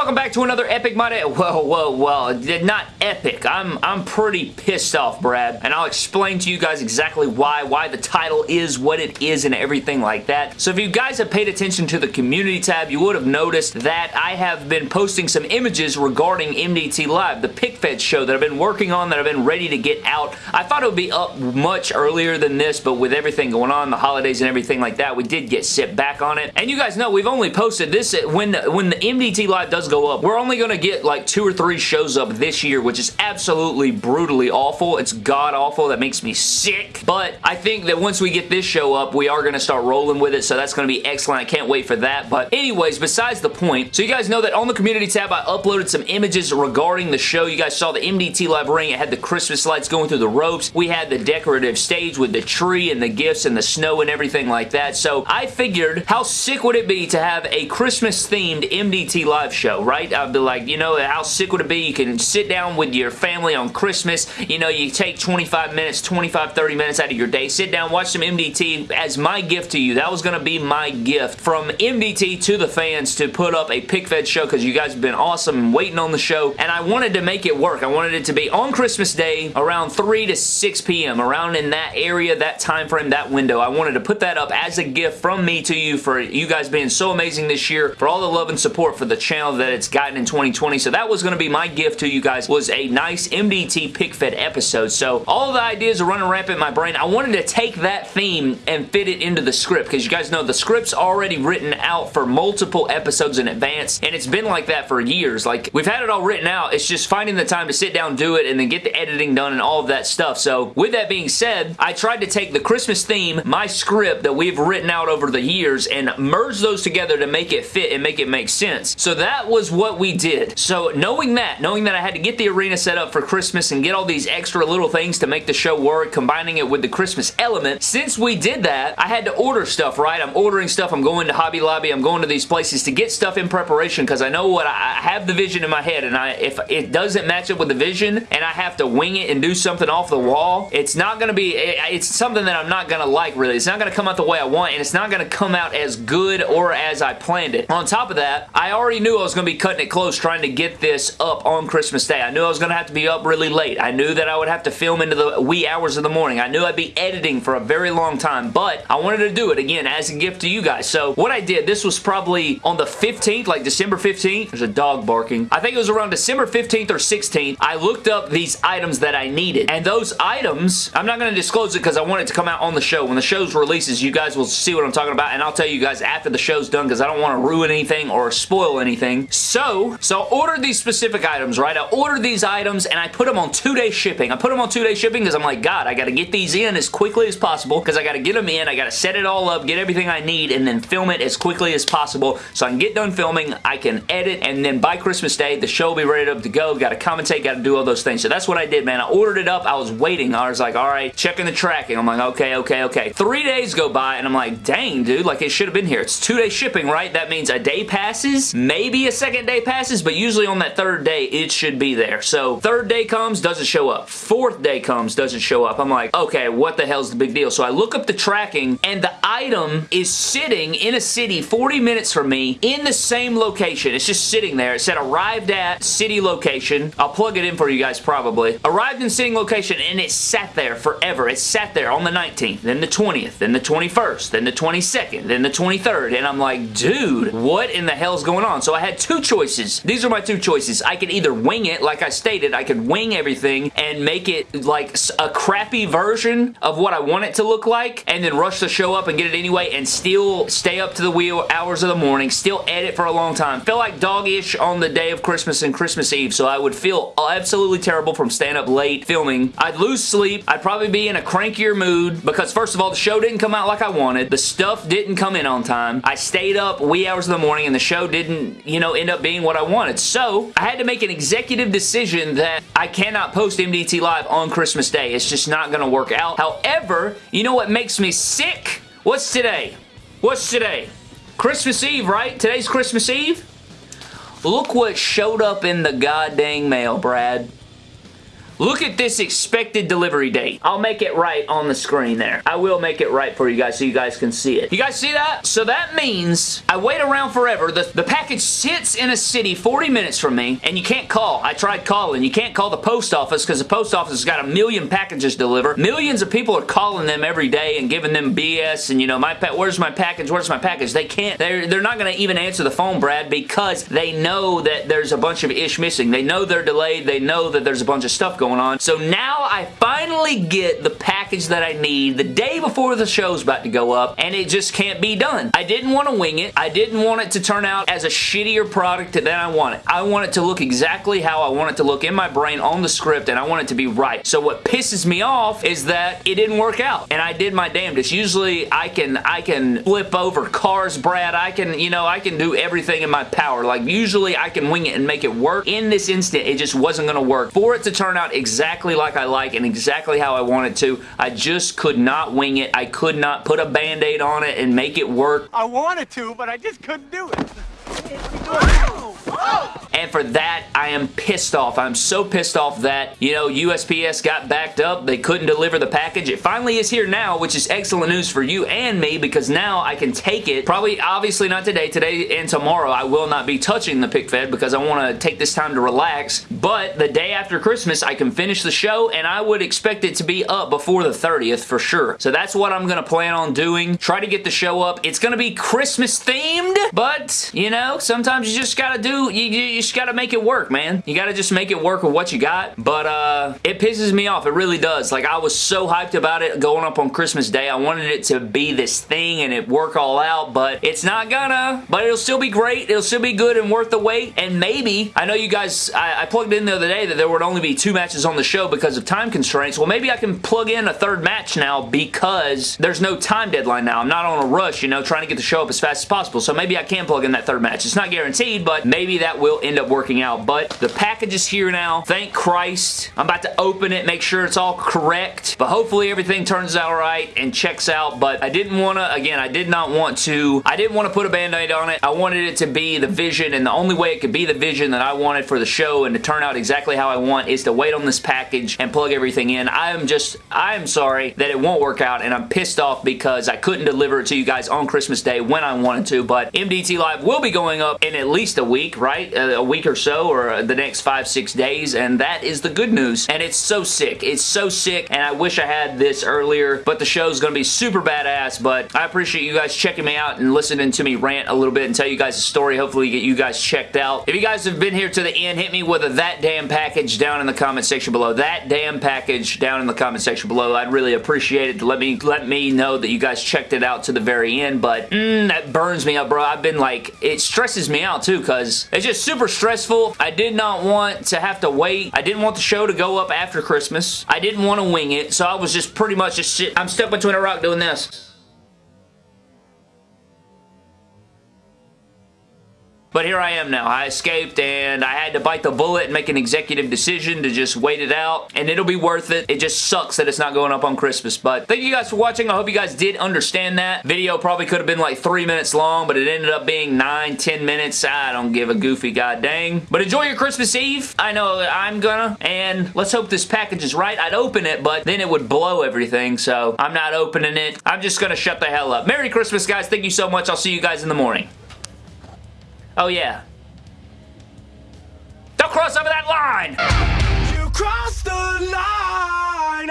welcome back to another Epic My Day. Whoa, whoa, whoa. Not epic. I'm, I'm pretty pissed off, Brad. And I'll explain to you guys exactly why, why the title is what it is and everything like that. So if you guys have paid attention to the community tab, you would have noticed that I have been posting some images regarding MDT Live, the PickFed show that I've been working on, that I've been ready to get out. I thought it would be up much earlier than this, but with everything going on, the holidays and everything like that, we did get sit back on it. And you guys know we've only posted this when, when the MDT Live does go up, we're only going to get like two or three shows up this year, which is absolutely brutally awful. It's god-awful. That makes me sick. But I think that once we get this show up, we are going to start rolling with it, so that's going to be excellent. I can't wait for that. But anyways, besides the point, so you guys know that on the community tab, I uploaded some images regarding the show. You guys saw the MDT Live ring. It had the Christmas lights going through the ropes. We had the decorative stage with the tree and the gifts and the snow and everything like that. So I figured, how sick would it be to have a Christmas-themed MDT Live live right? I'd be like, you know, how sick would it be? You can sit down with your family on Christmas. You know, you take 25 minutes, 25, 30 minutes out of your day. Sit down, watch some MDT as my gift to you. That was going to be my gift from MDT to the fans to put up a pick-fed show because you guys have been awesome and waiting on the show. And I wanted to make it work. I wanted it to be on Christmas Day around 3 to 6 p.m. around in that area, that time frame, that window. I wanted to put that up as a gift from me to you for you guys being so amazing this year, for all the love and support for the channel that it's gotten in 2020. So that was going to be my gift to you guys was a nice MDT pick fed episode. So all the ideas are running rampant in my brain. I wanted to take that theme and fit it into the script because you guys know the script's already written out for multiple episodes in advance and it's been like that for years. Like we've had it all written out. It's just finding the time to sit down, do it, and then get the editing done and all of that stuff. So with that being said, I tried to take the Christmas theme, my script that we've written out over the years and merge those together to make it fit and make it make sense. So that that was what we did. So knowing that, knowing that I had to get the arena set up for Christmas and get all these extra little things to make the show work, combining it with the Christmas element, since we did that, I had to order stuff, right? I'm ordering stuff. I'm going to Hobby Lobby. I'm going to these places to get stuff in preparation because I know what I, I have the vision in my head and I if it doesn't match up with the vision and I have to wing it and do something off the wall, it's not going to be, it, it's something that I'm not going to like really. It's not going to come out the way I want and it's not going to come out as good or as I planned it. On top of that, I already knew I was going to be cutting it close trying to get this up on Christmas Day. I knew I was going to have to be up really late. I knew that I would have to film into the wee hours of the morning. I knew I'd be editing for a very long time, but I wanted to do it again as a gift to you guys. So what I did, this was probably on the 15th, like December 15th. There's a dog barking. I think it was around December 15th or 16th. I looked up these items that I needed, and those items, I'm not going to disclose it because I want it to come out on the show. When the show's releases, you guys will see what I'm talking about, and I'll tell you guys after the show's done because I don't want to ruin anything or spoil anything. So, so I ordered these specific items, right? I ordered these items and I put them on two-day shipping. I put them on two-day shipping because I'm like, God, I got to get these in as quickly as possible because I got to get them in. I got to set it all up, get everything I need, and then film it as quickly as possible so I can get done filming, I can edit, and then by Christmas Day, the show will be ready to go. Got to commentate, got to do all those things. So that's what I did, man. I ordered it up. I was waiting. I was like, all right, checking the tracking. I'm like, okay, okay, okay. Three days go by, and I'm like, dang, dude, like it should have been here. It's two-day shipping, right? That means a day passes, maybe a second day passes, but usually on that third day, it should be there. So third day comes, doesn't show up. Fourth day comes, doesn't show up. I'm like, okay, what the hell's the big deal? So I look up the tracking, and the item is sitting in a city 40 minutes from me in the same location. It's just sitting there. It said arrived at city location. I'll plug it in for you guys probably. Arrived in sitting location, and it sat there forever. It sat there on the 19th, then the 20th, then the 21st, then the 22nd, then the 23rd, and I'm like, dude, what in the hell's going on? So I had two choices. These are my two choices. I could either wing it, like I stated, I could wing everything and make it like a crappy version of what I want it to look like and then rush the show up and get it anyway and still stay up to the wheel hours of the morning, still edit for a long time. Feel like dog-ish on the day of Christmas and Christmas Eve, so I would feel absolutely terrible from staying up late filming. I'd lose sleep. I'd probably be in a crankier mood because first of all, the show didn't come out like I wanted. The stuff didn't come in on time. I stayed up wee hours of the morning and the show didn't, you know, end up being what I wanted. So, I had to make an executive decision that I cannot post MDT Live on Christmas Day. It's just not going to work out. However, you know what makes me sick? What's today? What's today? Christmas Eve, right? Today's Christmas Eve? Look what showed up in the goddamn mail, Brad. Look at this expected delivery date. I'll make it right on the screen there. I will make it right for you guys so you guys can see it. You guys see that? So that means I wait around forever. The, the package sits in a city 40 minutes from me and you can't call. I tried calling. You can't call the post office because the post office has got a million packages to deliver. Millions of people are calling them every day and giving them BS and you know, my where's my package? Where's my package? They can't. They're, they're not going to even answer the phone, Brad, because they know that there's a bunch of ish missing. They know they're delayed. They know that there's a bunch of stuff going on. So now I finally get the package that I need the day before the show's about to go up and it just can't be done. I didn't want to wing it. I didn't want it to turn out as a shittier product than I want it. I want it to look exactly how I want it to look in my brain on the script and I want it to be right. So what pisses me off is that it didn't work out and I did my damnedest. Usually I can I can flip over cars, Brad. I can, you know, I can do everything in my power. Like usually I can wing it and make it work. In this instant, it just wasn't going to work. For it to turn out exactly like I like and exactly how I wanted to, I just could not wing it. I could not put a band-aid on it and make it work. I wanted to, but I just couldn't do it. And for that, I am pissed off. I'm so pissed off that, you know, USPS got backed up. They couldn't deliver the package. It finally is here now, which is excellent news for you and me because now I can take it. Probably, obviously not today. Today and tomorrow, I will not be touching the pick fed because I want to take this time to relax. But the day after Christmas, I can finish the show and I would expect it to be up before the 30th for sure. So that's what I'm going to plan on doing. Try to get the show up. It's going to be Christmas themed, but, you know, sometimes you just got to do, you, you just got to make it work, man. You got to just make it work with what you got. But uh, it pisses me off. It really does. Like, I was so hyped about it going up on Christmas Day. I wanted it to be this thing and it work all out, but it's not gonna. But it'll still be great. It'll still be good and worth the wait. And maybe, I know you guys, I, I plugged in the other day that there would only be two matches on the show because of time constraints. Well, maybe I can plug in a third match now because there's no time deadline now. I'm not on a rush, you know, trying to get the show up as fast as possible. So maybe I can plug in that third match. It's not guaranteed, but maybe that will end up working out. But the package is here now. Thank Christ. I'm about to open it, make sure it's all correct. But hopefully everything turns out right and checks out. But I didn't want to, again, I did not want to, I didn't want to put a band-aid on it. I wanted it to be the vision and the only way it could be the vision that I wanted for the show and to turn out exactly how I want is to wait on this package and plug everything in. I am just, I am sorry that it won't work out and I'm pissed off because I couldn't deliver it to you guys on Christmas Day when I wanted to. But MDT Live will be going up in at least a week, right? A week or so or the next five, six days, and that is the good news. And it's so sick. It's so sick, and I wish I had this earlier, but the show's going to be super badass, but I appreciate you guys checking me out and listening to me rant a little bit and tell you guys a story, hopefully get you guys checked out. If you guys have been here to the end, hit me with a that damn package down in the comment section below. That damn package down in the comment section below. I'd really appreciate it. Let me let me know that you guys checked it out to the very end, but mm, that burns me up, bro. I've been like, it stresses me out too, because it's just super stressful. I did not want to have to wait. I didn't want the show to go up after Christmas. I didn't want to wing it, so I was just pretty much just shit. I'm stuck between a rock doing this. But here I am now. I escaped and I had to bite the bullet and make an executive decision to just wait it out and it'll be worth it. It just sucks that it's not going up on Christmas. But thank you guys for watching. I hope you guys did understand that. Video probably could have been like three minutes long, but it ended up being nine, ten minutes. I don't give a goofy god dang. But enjoy your Christmas Eve. I know I'm gonna. And let's hope this package is right. I'd open it, but then it would blow everything. So I'm not opening it. I'm just gonna shut the hell up. Merry Christmas, guys. Thank you so much. I'll see you guys in the morning. Oh, yeah. Don't cross over that line! You crossed the line,